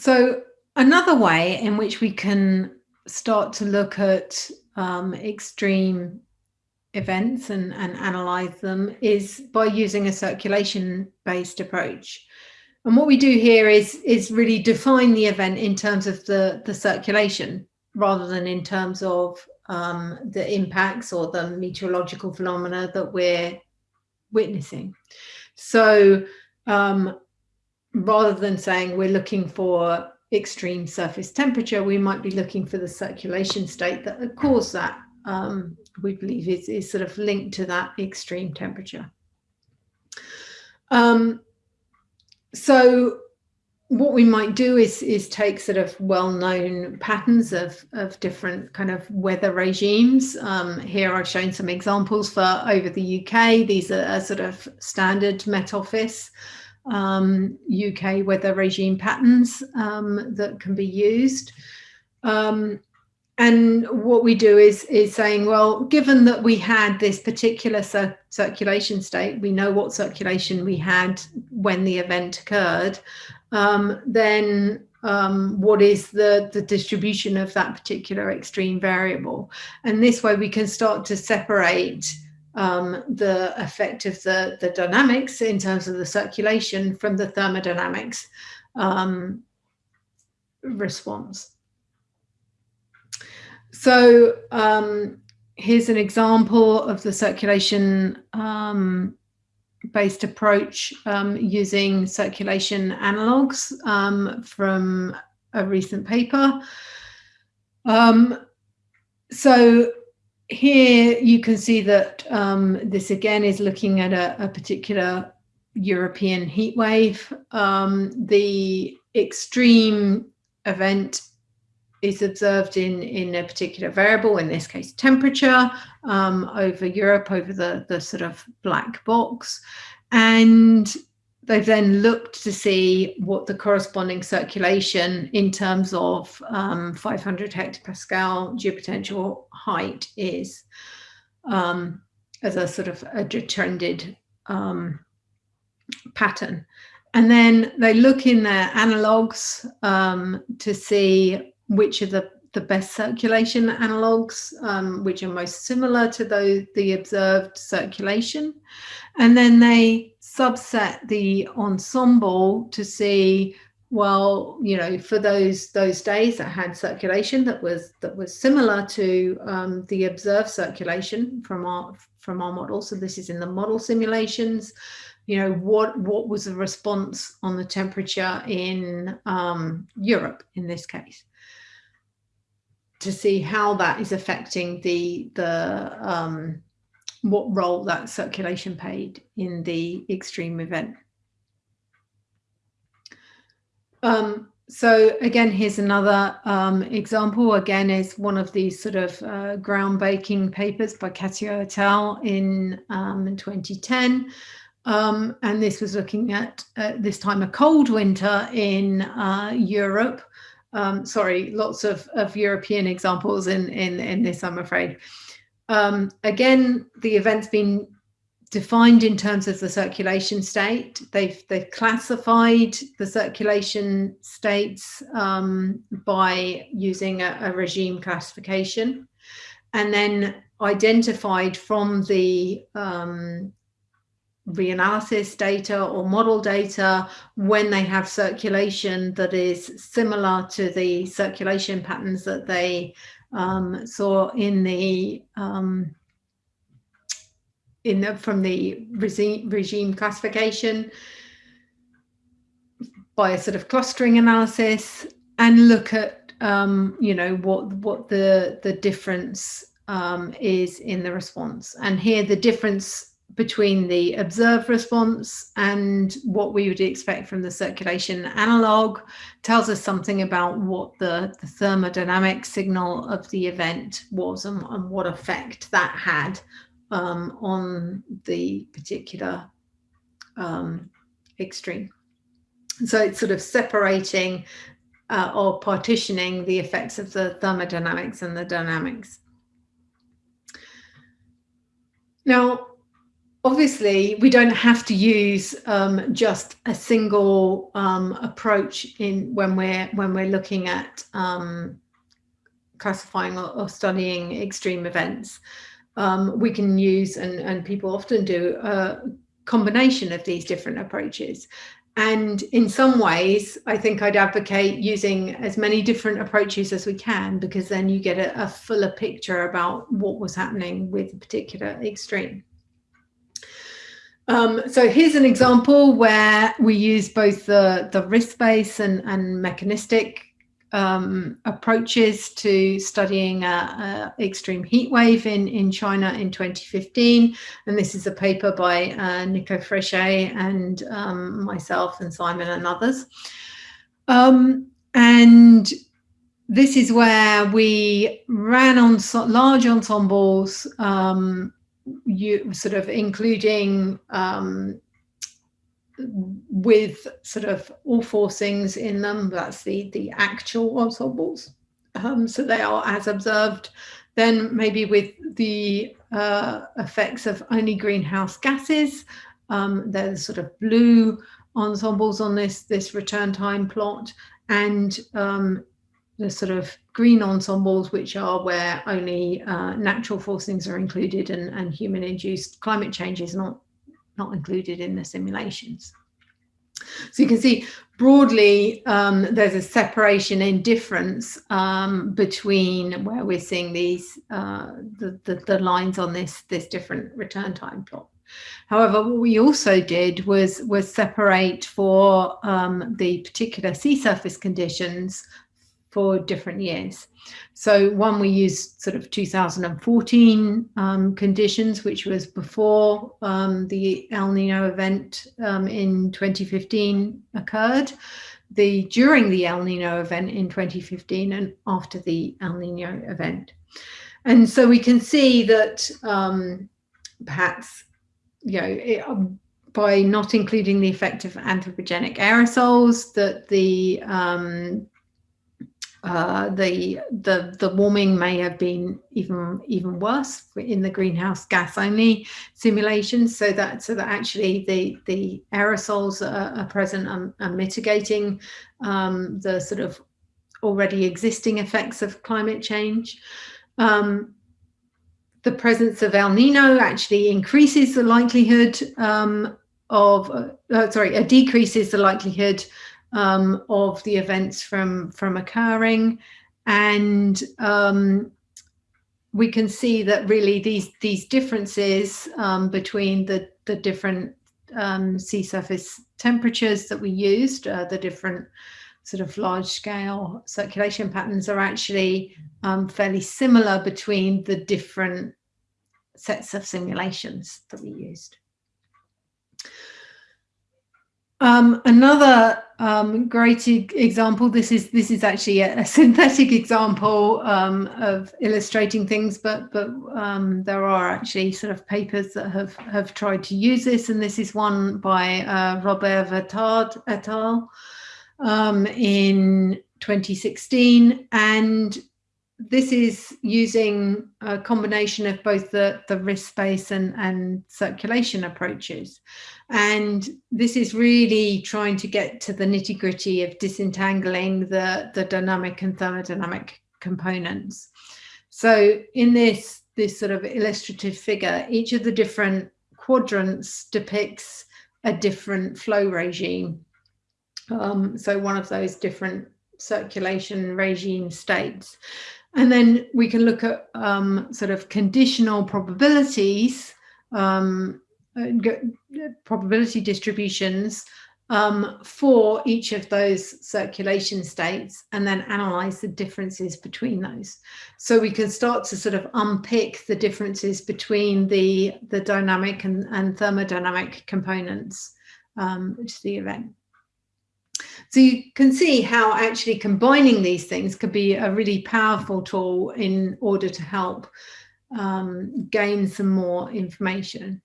so another way in which we can start to look at um, extreme events and, and analyze them is by using a circulation based approach. And what we do here is, is really define the event in terms of the, the circulation rather than in terms of um, the impacts or the meteorological phenomena that we're witnessing. So um, rather than saying we're looking for extreme surface temperature, we might be looking for the circulation state that caused that um, we believe is, is sort of linked to that extreme temperature. Um, so what we might do is is take sort of well-known patterns of of different kind of weather regimes. Um, here I've shown some examples for over the UK. These are sort of standard Met Office um, UK weather regime patterns um, that can be used. Um, and what we do is is saying, well, given that we had this particular cir circulation state, we know what circulation we had when the event occurred, um, then um, what is the, the distribution of that particular extreme variable? And this way we can start to separate um, the effect of the, the dynamics in terms of the circulation from the thermodynamics um, response. So um, here's an example of the circulation um, based approach um, using circulation analogs um, from a recent paper. So here you can see that um, this again is looking at a, a particular European heat wave. Um, the extreme event is observed in, in a particular variable, in this case temperature, um, over Europe, over the, the sort of black box. And they've then looked to see what the corresponding circulation in terms of um, 500 hectopascal geopotential height is um, as a sort of a trended um, pattern. And then they look in their analogs um, to see which are the, the best circulation analogs, um, which are most similar to those, the observed circulation. And then they subset the ensemble to see well you know for those those days that had circulation that was that was similar to um, the observed circulation from our from our model so this is in the model simulations. You know what what was the response on the temperature in um, Europe in this case? To see how that is affecting the the um, what role that circulation played in the extreme event. Um, so again, here's another um, example. Again, is one of these sort of uh, groundbreaking papers by Cattiaux et al. in um, 2010. Um, and this was looking at, uh, this time, a cold winter in uh, Europe. Um, sorry, lots of, of European examples in, in, in this, I'm afraid. Um, again, the event's been defined in terms of the circulation state. They've, they've classified the circulation states um, by using a, a, regime classification and then identified from the um, reanalysis data or model data when they have circulation that is similar to the circulation patterns that they um, so in the um, in the, from the regime, regime classification by a sort of clustering analysis and look at um, you know what what the the difference um, is in the response. And here the difference between the observed response and what we would expect from the circulation analog tells us something about what the, the thermodynamic signal of the event was and, and what effect that had um, on the particular um, extreme. So it's sort of separating uh, or partitioning the effects of the thermodynamics and the dynamics. Now, obviously we don't have to use um, just a single um, approach in when we're when we're looking at um, classifying or, or, studying extreme events. Um, we can use and, and people often do a combination of these different approaches. And in some ways, I think I'd advocate using as many different approaches as we can, because then you get a, a fuller picture about what was happening with a particular extreme. Um, so here's an example where we use both the, the risk-based and, and mechanistic um, approaches to studying extreme heat wave in, in China in 2015. And this is a paper by uh, Nico Freychet and um, myself and Simon and others. Um, and this is where we ran on large ensembles um, you sort of including um, with sort of all four things in them. That's the the actual ensembles. Um, so they are as observed. Then maybe with the uh, effects of only greenhouse gases. Um, there's sort of blue ensembles on this this return time plot, and um, the sort of green ensembles, which are where only uh, natural forcings are included and, and human-induced climate change is not, not included in the simulations. So you can see broadly, um, there's a separation in difference um, between where we're seeing these uh, the, the, the, lines on this, this different return time plot. However, what we also did was, was separate for um, the particular sea surface conditions for different years. So one we used sort of 2014 um, conditions, which was before um, the El Nino event um, in 2015 occurred, the during the El Nino event in 2015 and after the El Nino event. And so we can see that um, perhaps, you know, it, by not including the effect of anthropogenic aerosols, that the um, uh, the the the warming may have been even even worse in the greenhouse gas only simulations so that so that actually the the aerosols are, are present and, and mitigating um, the sort of already existing effects of climate change. Um, the presence of El Nino actually increases the likelihood um, of uh, uh sorry it decreases the likelihood um, of the events from from occurring and um, we can see that really these these differences um, between the the different um, sea surface temperatures that we used uh, the different sort of large scale circulation patterns are actually um, fairly similar between the different sets of simulations that we used. Um, another um, great example. This is this is actually a, a synthetic example um, of illustrating things, but but um, there are actually sort of papers that have have tried to use this, and this is one by uh, Robert Vautard et al. Um, in 2016, and this is using a combination of both the, the risk-based and, and circulation approaches. And this is really trying to get to the nitty gritty of disentangling the, the dynamic and thermodynamic components. So in this, this sort of illustrative figure, each of the different quadrants depicts a different flow regime. Um, so one of those different circulation regime states. And then we can look at um, sort of conditional probabilities, um, uh, probability distributions um, for each of those circulation states and then analyze the differences between those. So we can start to sort of unpick the differences between the, the dynamic and, and thermodynamic components um, to the event. So you can see how actually combining these things could be a really powerful tool in order to help um, gain some more information.